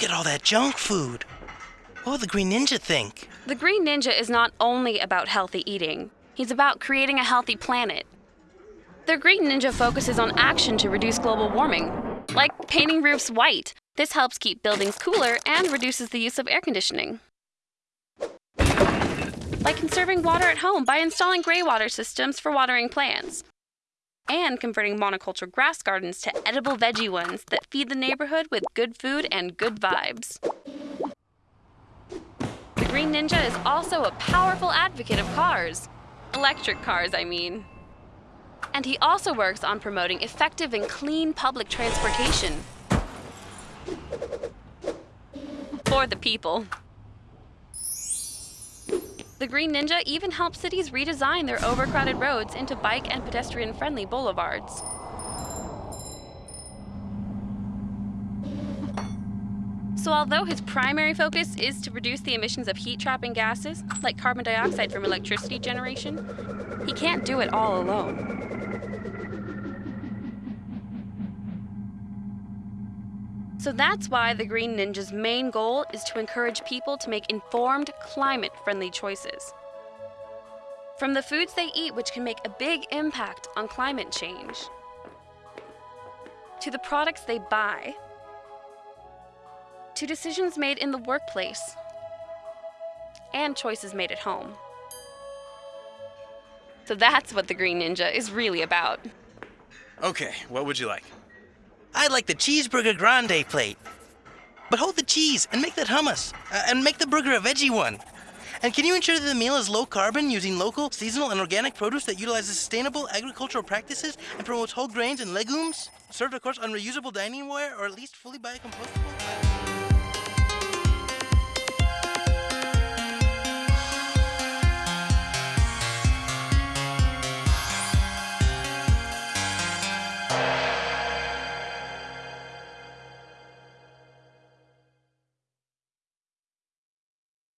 Look at all that junk food. What would the Green Ninja think? The Green Ninja is not only about healthy eating, he's about creating a healthy planet. The Green Ninja focuses on action to reduce global warming, like painting roofs white. This helps keep buildings cooler and reduces the use of air conditioning. Like conserving water at home by installing gray water systems for watering plants. And converting monoculture grass gardens to edible veggie ones that feed the neighborhood with good food and good vibes. The Green Ninja is also a powerful advocate of cars. Electric cars, I mean. And he also works on promoting effective and clean public transportation. For the people. The Green Ninja even helps cities redesign their overcrowded roads into bike and pedestrian friendly boulevards. So, although his primary focus is to reduce the emissions of heat trapping gases, like carbon dioxide from electricity generation, he can't do it all alone. So that's why the Green Ninja's main goal is to encourage people to make informed, climate friendly choices. From the foods they eat, which can make a big impact on climate change, to the products they buy, to decisions made in the workplace, and choices made at home. So that's what the Green Ninja is really about. Okay, what would you like? I'd like the cheeseburger grande plate. But hold the cheese and make that hummus. Uh, and make the burger a veggie one. And can you ensure that the meal is low carbon using local, seasonal, and organic produce that utilizes sustainable agricultural practices and promotes whole grains and legumes? Served, of course, on reusable dining ware or at least fully biocompostable?